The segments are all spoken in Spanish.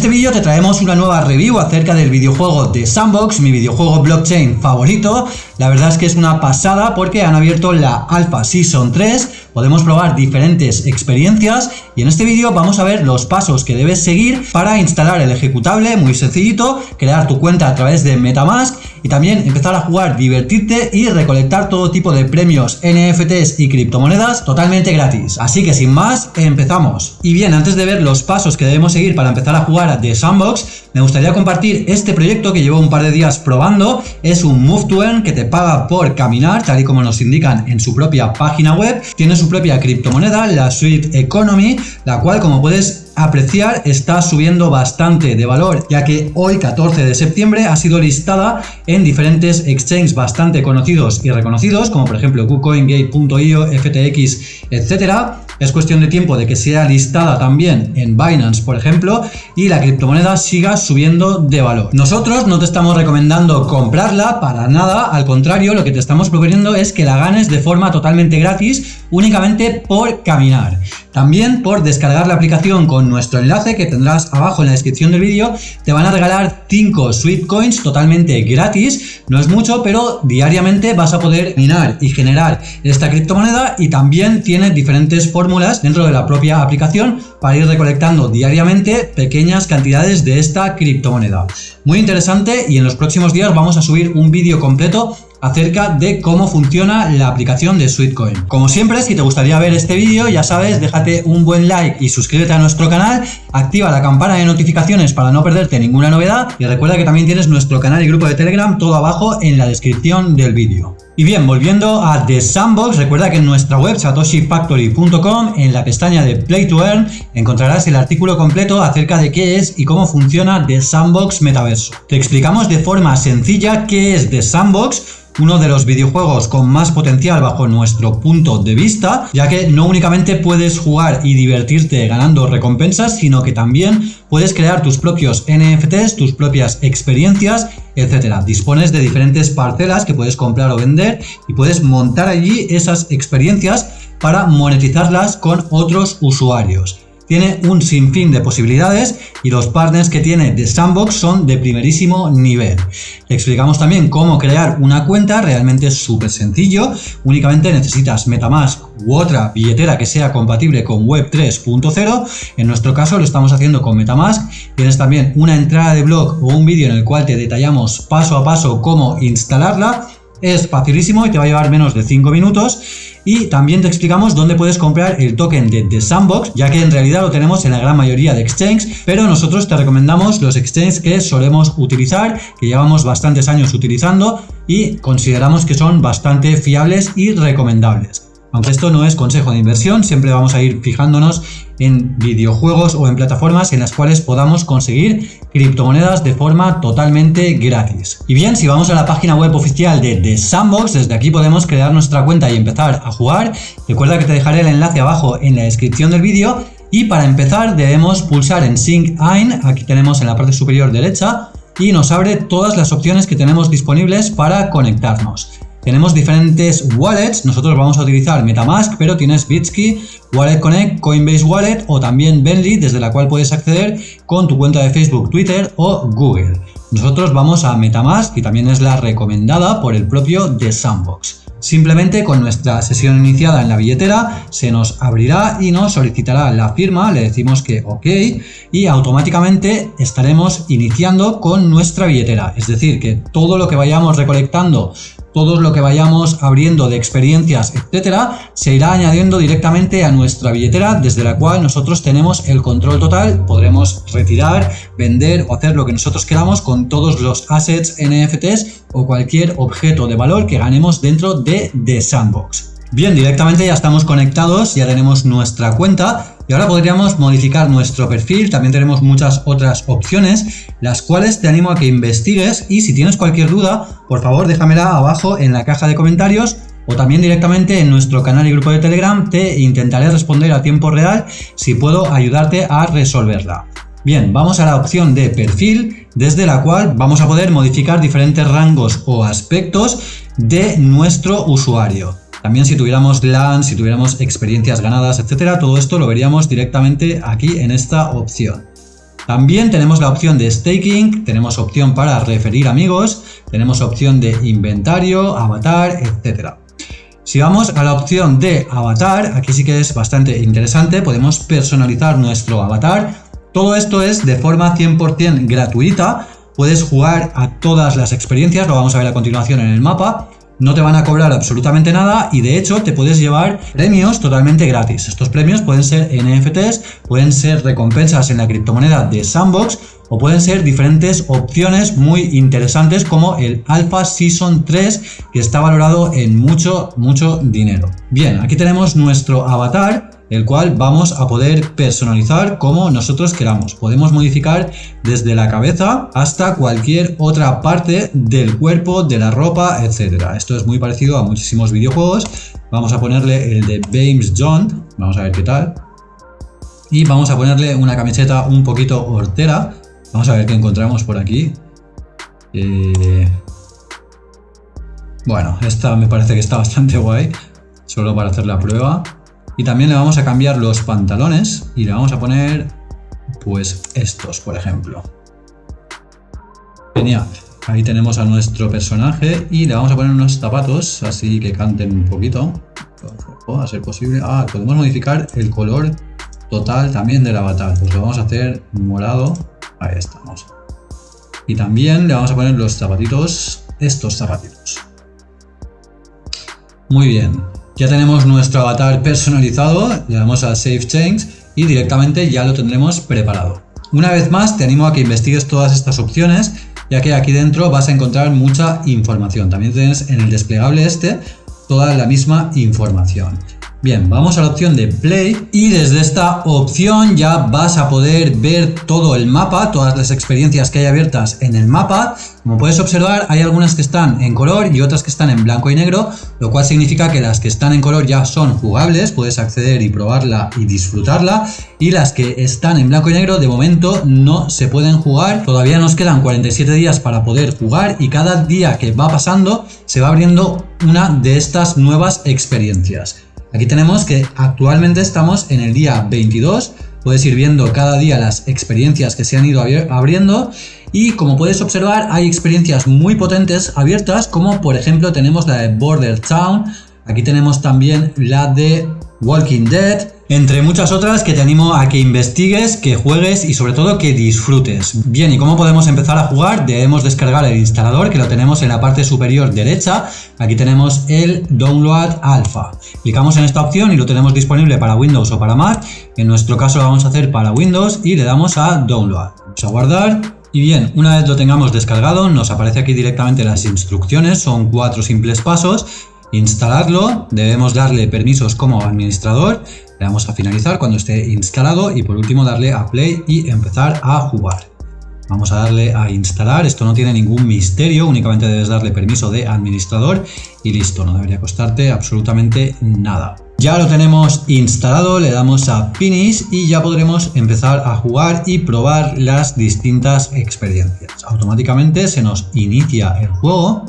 este vídeo te traemos una nueva review acerca del videojuego de Sandbox, mi videojuego blockchain favorito. La verdad es que es una pasada porque han abierto la Alpha Season 3, podemos probar diferentes experiencias y en este vídeo vamos a ver los pasos que debes seguir para instalar el ejecutable, muy sencillito, crear tu cuenta a través de Metamask y también empezar a jugar, divertirte y recolectar todo tipo de premios, NFTs y criptomonedas totalmente gratis. Así que sin más, empezamos. Y bien, antes de ver los pasos que debemos seguir para empezar a jugar a The Sandbox, me gustaría compartir este proyecto que llevo un par de días probando. Es un Move to Earn que te paga por caminar, tal y como nos indican en su propia página web. Tiene su propia criptomoneda, la Sweet Economy, la cual como puedes apreciar está subiendo bastante de valor, ya que hoy 14 de septiembre ha sido listada en diferentes exchanges bastante conocidos y reconocidos, como por ejemplo KuCoin, Gate.io, FTX, etcétera. Es cuestión de tiempo de que sea listada también en Binance, por ejemplo, y la criptomoneda siga subiendo de valor. Nosotros no te estamos recomendando comprarla para nada, al contrario, lo que te estamos proponiendo es que la ganes de forma totalmente gratis, únicamente por caminar. También por descargar la aplicación con nuestro enlace que tendrás abajo en la descripción del vídeo, te van a regalar 5 Sweet Coins totalmente gratis. No es mucho, pero diariamente vas a poder minar y generar esta criptomoneda y también tiene diferentes fórmulas dentro de la propia aplicación para ir recolectando diariamente pequeñas cantidades de esta criptomoneda. Muy interesante y en los próximos días vamos a subir un vídeo completo acerca de cómo funciona la aplicación de Sweetcoin. Como siempre, si te gustaría ver este vídeo, ya sabes, déjate un buen like y suscríbete a nuestro canal, activa la campana de notificaciones para no perderte ninguna novedad y recuerda que también tienes nuestro canal y grupo de Telegram todo abajo en la descripción del vídeo. Y bien, volviendo a The Sandbox, recuerda que en nuestra web satoshifactory.com, en la pestaña de Play to Earn, encontrarás el artículo completo acerca de qué es y cómo funciona The Sandbox Metaverso. Te explicamos de forma sencilla qué es The Sandbox, uno de los videojuegos con más potencial bajo nuestro punto de vista, ya que no únicamente puedes jugar y divertirte ganando recompensas, sino que también puedes crear tus propios NFTs, tus propias experiencias, etcétera. Dispones de diferentes parcelas que puedes comprar o vender y puedes montar allí esas experiencias para monetizarlas con otros usuarios tiene un sinfín de posibilidades y los partners que tiene de Sandbox son de primerísimo nivel. explicamos también cómo crear una cuenta, realmente es súper sencillo, únicamente necesitas Metamask u otra billetera que sea compatible con Web 3.0, en nuestro caso lo estamos haciendo con Metamask, tienes también una entrada de blog o un vídeo en el cual te detallamos paso a paso cómo instalarla, es facilísimo y te va a llevar menos de 5 minutos y también te explicamos dónde puedes comprar el token de The Sandbox, ya que en realidad lo tenemos en la gran mayoría de exchanges, pero nosotros te recomendamos los exchanges que solemos utilizar, que llevamos bastantes años utilizando y consideramos que son bastante fiables y recomendables. Aunque esto no es consejo de inversión, siempre vamos a ir fijándonos en videojuegos o en plataformas en las cuales podamos conseguir criptomonedas de forma totalmente gratis. Y bien, si vamos a la página web oficial de The Sandbox, desde aquí podemos crear nuestra cuenta y empezar a jugar. Recuerda que te dejaré el enlace abajo en la descripción del vídeo y para empezar debemos pulsar en Sync In, aquí tenemos en la parte superior derecha, y nos abre todas las opciones que tenemos disponibles para conectarnos. Tenemos diferentes wallets, nosotros vamos a utilizar Metamask, pero tienes Bitsky, Wallet Connect, Coinbase Wallet o también Bentley, desde la cual puedes acceder con tu cuenta de Facebook, Twitter o Google. Nosotros vamos a Metamask y también es la recomendada por el propio The Sandbox. Simplemente con nuestra sesión iniciada en la billetera se nos abrirá y nos solicitará la firma, le decimos que OK y automáticamente estaremos iniciando con nuestra billetera. Es decir, que todo lo que vayamos recolectando todo lo que vayamos abriendo de experiencias, etcétera, se irá añadiendo directamente a nuestra billetera desde la cual nosotros tenemos el control total, podremos retirar, vender o hacer lo que nosotros queramos con todos los assets, NFTs o cualquier objeto de valor que ganemos dentro de The Sandbox. Bien, directamente ya estamos conectados, ya tenemos nuestra cuenta y ahora podríamos modificar nuestro perfil, también tenemos muchas otras opciones, las cuales te animo a que investigues y si tienes cualquier duda, por favor déjamela abajo en la caja de comentarios o también directamente en nuestro canal y grupo de Telegram te intentaré responder a tiempo real si puedo ayudarte a resolverla. Bien, vamos a la opción de perfil, desde la cual vamos a poder modificar diferentes rangos o aspectos de nuestro usuario. También si tuviéramos LAN, si tuviéramos experiencias ganadas, etcétera, todo esto lo veríamos directamente aquí en esta opción. También tenemos la opción de staking, tenemos opción para referir amigos, tenemos opción de inventario, avatar, etc. Si vamos a la opción de avatar, aquí sí que es bastante interesante, podemos personalizar nuestro avatar. Todo esto es de forma 100% gratuita, puedes jugar a todas las experiencias, lo vamos a ver a continuación en el mapa, no te van a cobrar absolutamente nada y de hecho te puedes llevar premios totalmente gratis. Estos premios pueden ser NFTs, pueden ser recompensas en la criptomoneda de Sandbox o pueden ser diferentes opciones muy interesantes como el Alpha Season 3 que está valorado en mucho, mucho dinero. Bien, aquí tenemos nuestro avatar el cual vamos a poder personalizar como nosotros queramos. Podemos modificar desde la cabeza hasta cualquier otra parte del cuerpo, de la ropa, etcétera. Esto es muy parecido a muchísimos videojuegos. Vamos a ponerle el de James John, vamos a ver qué tal. Y vamos a ponerle una camiseta un poquito hortera. Vamos a ver qué encontramos por aquí. Eh, bueno, esta me parece que está bastante guay. Solo para hacer la prueba. Y también le vamos a cambiar los pantalones y le vamos a poner pues estos, por ejemplo. Genial. Ahí tenemos a nuestro personaje y le vamos a poner unos zapatos así que canten un poquito. A ser posible. Ah, podemos modificar el color total también del avatar. Pues lo vamos a hacer morado. Ahí estamos. Y también le vamos a poner los zapatitos, estos zapatitos. Muy bien. Ya tenemos nuestro avatar personalizado, le damos a Save Change y directamente ya lo tendremos preparado. Una vez más te animo a que investigues todas estas opciones ya que aquí dentro vas a encontrar mucha información. También tienes en el desplegable este toda la misma información. Bien, vamos a la opción de Play y desde esta opción ya vas a poder ver todo el mapa, todas las experiencias que hay abiertas en el mapa. Como puedes observar, hay algunas que están en color y otras que están en blanco y negro, lo cual significa que las que están en color ya son jugables, puedes acceder y probarla y disfrutarla, y las que están en blanco y negro de momento no se pueden jugar. Todavía nos quedan 47 días para poder jugar y cada día que va pasando se va abriendo una de estas nuevas experiencias. Aquí tenemos que actualmente estamos en el día 22, puedes ir viendo cada día las experiencias que se han ido abriendo. Y como puedes observar hay experiencias muy potentes abiertas como por ejemplo tenemos la de Border Town, aquí tenemos también la de Walking Dead, entre muchas otras que te animo a que investigues, que juegues y sobre todo que disfrutes. Bien, ¿y cómo podemos empezar a jugar? Debemos descargar el instalador que lo tenemos en la parte superior derecha. Aquí tenemos el Download Alpha. Clicamos en esta opción y lo tenemos disponible para Windows o para Mac. En nuestro caso lo vamos a hacer para Windows y le damos a Download. Vamos a guardar. Y bien, una vez lo tengamos descargado, nos aparece aquí directamente las instrucciones, son cuatro simples pasos. Instalarlo, debemos darle permisos como administrador, le damos a finalizar cuando esté instalado y por último darle a play y empezar a jugar. Vamos a darle a instalar, esto no tiene ningún misterio, únicamente debes darle permiso de administrador y listo, no debería costarte absolutamente nada. Ya lo tenemos instalado, le damos a Finish y ya podremos empezar a jugar y probar las distintas experiencias. Automáticamente se nos inicia el juego.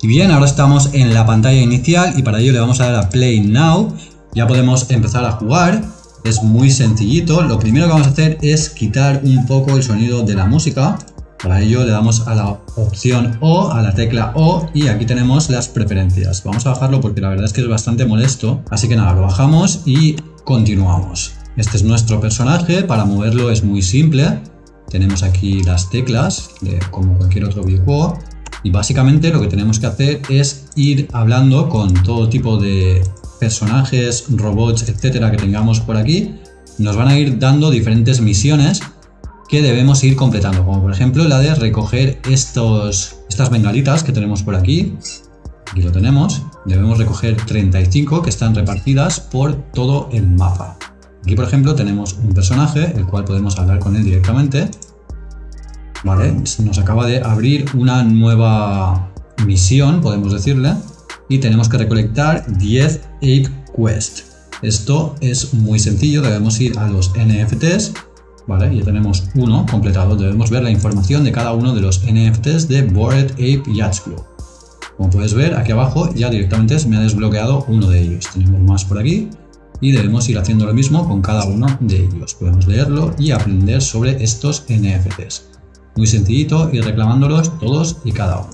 Y bien, ahora estamos en la pantalla inicial y para ello le vamos a dar a Play Now ya podemos empezar a jugar. Es muy sencillito. Lo primero que vamos a hacer es quitar un poco el sonido de la música. Para ello le damos a la opción O, a la tecla O y aquí tenemos las preferencias. Vamos a bajarlo porque la verdad es que es bastante molesto. Así que nada, lo bajamos y continuamos. Este es nuestro personaje, para moverlo es muy simple. Tenemos aquí las teclas, como cualquier otro videojuego. Y básicamente lo que tenemos que hacer es ir hablando con todo tipo de personajes, robots, etcétera que tengamos por aquí, nos van a ir dando diferentes misiones que debemos ir completando, como por ejemplo la de recoger estos, estas bengalitas que tenemos por aquí. Aquí lo tenemos. Debemos recoger 35 que están repartidas por todo el mapa. Aquí por ejemplo tenemos un personaje, el cual podemos hablar con él directamente. Vale, nos acaba de abrir una nueva misión, podemos decirle y tenemos que recolectar 10 Ape Quest. Esto es muy sencillo, debemos ir a los NFTs, ¿vale? Ya tenemos uno completado, debemos ver la información de cada uno de los NFTs de Bored Ape Yachts Club. Como puedes ver, aquí abajo ya directamente me ha desbloqueado uno de ellos. Tenemos más por aquí. y debemos ir haciendo lo mismo con cada uno de ellos. Podemos leerlo y aprender sobre estos NFTs. Muy sencillito ir reclamándolos todos y cada uno.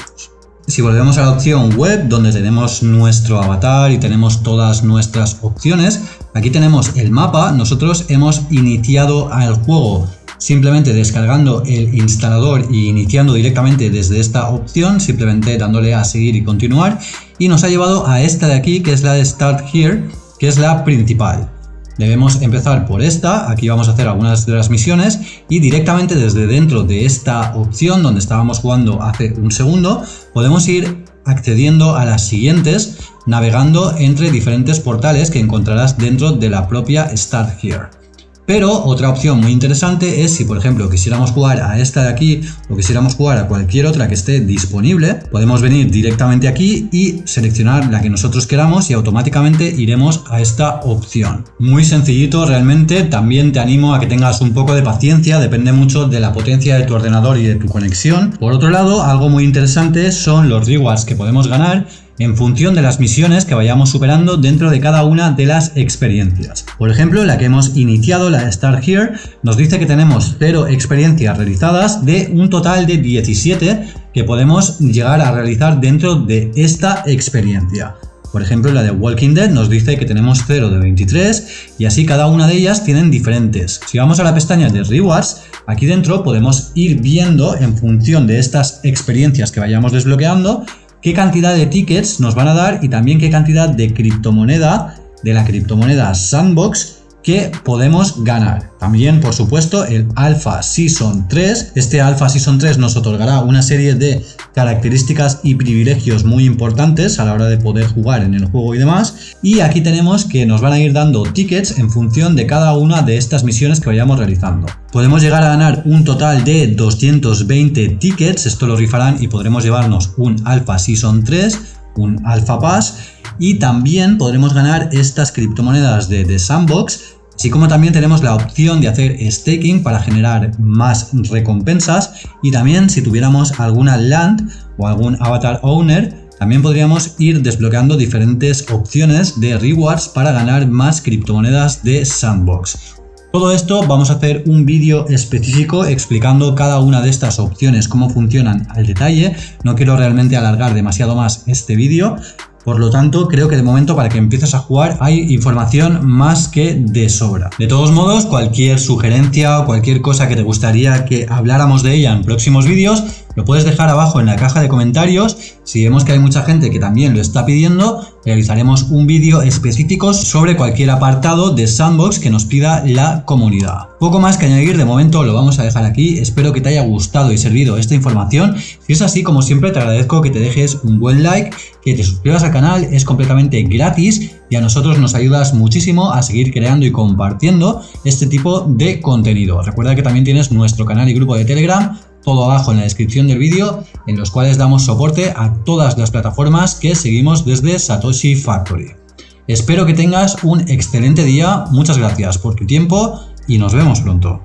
Si volvemos a la opción web donde tenemos nuestro avatar y tenemos todas nuestras opciones, aquí tenemos el mapa, nosotros hemos iniciado al juego simplemente descargando el instalador y iniciando directamente desde esta opción, simplemente dándole a seguir y continuar y nos ha llevado a esta de aquí que es la de Start Here, que es la principal. Debemos empezar por esta, aquí vamos a hacer algunas de las misiones y directamente desde dentro de esta opción donde estábamos jugando hace un segundo, podemos ir accediendo a las siguientes navegando entre diferentes portales que encontrarás dentro de la propia Start Here. Pero otra opción muy interesante es si por ejemplo quisiéramos jugar a esta de aquí o quisiéramos jugar a cualquier otra que esté disponible, podemos venir directamente aquí y seleccionar la que nosotros queramos y automáticamente iremos a esta opción. Muy sencillito realmente, también te animo a que tengas un poco de paciencia, depende mucho de la potencia de tu ordenador y de tu conexión. Por otro lado, algo muy interesante son los rewards que podemos ganar en función de las misiones que vayamos superando dentro de cada una de las experiencias. Por ejemplo, la que hemos iniciado, la Start Here, nos dice que tenemos 0 experiencias realizadas de un total de 17 que podemos llegar a realizar dentro de esta experiencia. Por ejemplo, la de Walking Dead nos dice que tenemos 0 de 23 y así cada una de ellas tienen diferentes. Si vamos a la pestaña de Rewards, aquí dentro podemos ir viendo en función de estas experiencias que vayamos desbloqueando qué cantidad de tickets nos van a dar y también qué cantidad de criptomoneda de la criptomoneda Sandbox que podemos ganar. También, por supuesto, el Alpha Season 3. Este Alpha Season 3 nos otorgará una serie de características y privilegios muy importantes a la hora de poder jugar en el juego y demás. Y aquí tenemos que nos van a ir dando tickets en función de cada una de estas misiones que vayamos realizando. Podemos llegar a ganar un total de 220 tickets, esto lo rifarán y podremos llevarnos un Alpha Season 3, un Alpha Pass y también podremos ganar estas criptomonedas de, The Sandbox Así como también tenemos la opción de hacer staking para generar más recompensas y también si tuviéramos alguna land o algún avatar owner también podríamos ir desbloqueando diferentes opciones de rewards para ganar más criptomonedas de Sandbox. Todo esto vamos a hacer un vídeo específico explicando cada una de estas opciones, cómo funcionan al detalle. No quiero realmente alargar demasiado más este vídeo, por lo tanto, creo que de momento para que empieces a jugar hay información más que de sobra. De todos modos, cualquier sugerencia o cualquier cosa que te gustaría que habláramos de ella en próximos vídeos, lo puedes dejar abajo en la caja de comentarios. Si vemos que hay mucha gente que también lo está pidiendo, realizaremos un vídeo específico sobre cualquier apartado de Sandbox que nos pida la comunidad. Poco más que añadir, de momento lo vamos a dejar aquí. Espero que te haya gustado y servido esta información. Si es así, como siempre, te agradezco que te dejes un buen like, que te suscribas al canal, es completamente gratis y a nosotros nos ayudas muchísimo a seguir creando y compartiendo este tipo de contenido. Recuerda que también tienes nuestro canal y grupo de Telegram todo abajo en la descripción del vídeo, en los cuales damos soporte a todas las plataformas que seguimos desde Satoshi Factory. Espero que tengas un excelente día, muchas gracias por tu tiempo y nos vemos pronto.